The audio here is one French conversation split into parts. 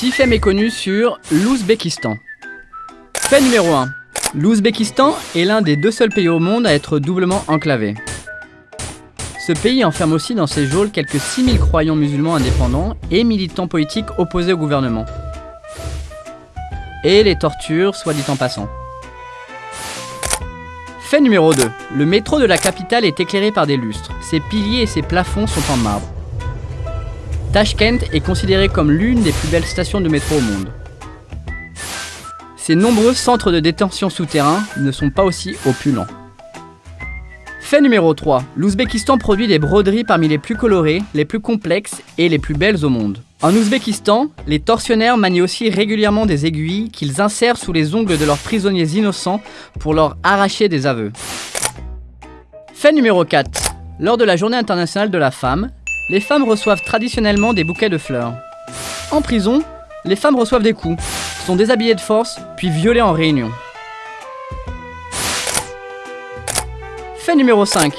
6 faits méconnus sur l'Ouzbékistan. Fait numéro 1. L'Ouzbékistan est l'un des deux seuls pays au monde à être doublement enclavé. Ce pays enferme aussi dans ses geôles quelques 6000 croyants musulmans indépendants et militants politiques opposés au gouvernement. Et les tortures, soit dit en passant. Fait numéro 2. Le métro de la capitale est éclairé par des lustres. Ses piliers et ses plafonds sont en marbre. Tashkent est considérée comme l'une des plus belles stations de métro au monde. Ces nombreux centres de détention souterrains ne sont pas aussi opulents. Fait numéro 3. L'Ouzbékistan produit des broderies parmi les plus colorées, les plus complexes et les plus belles au monde. En Ouzbékistan, les tortionnaires manient aussi régulièrement des aiguilles qu'ils insèrent sous les ongles de leurs prisonniers innocents pour leur arracher des aveux. Fait numéro 4. Lors de la journée internationale de la femme, les femmes reçoivent traditionnellement des bouquets de fleurs. En prison, les femmes reçoivent des coups, sont déshabillées de force, puis violées en réunion. Fait numéro 5.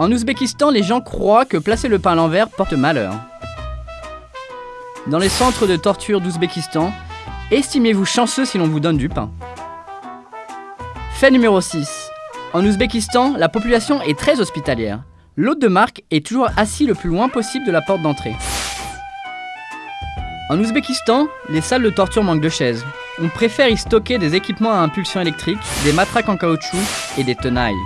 En Ouzbékistan, les gens croient que placer le pain à l'envers porte malheur. Dans les centres de torture d'Ouzbékistan, estimez-vous chanceux si l'on vous donne du pain. Fait numéro 6. En Ouzbékistan, la population est très hospitalière. L'hôte de marque est toujours assis le plus loin possible de la porte d'entrée. En Ouzbékistan, les salles de torture manquent de chaises. On préfère y stocker des équipements à impulsion électrique, des matraques en caoutchouc et des tenailles.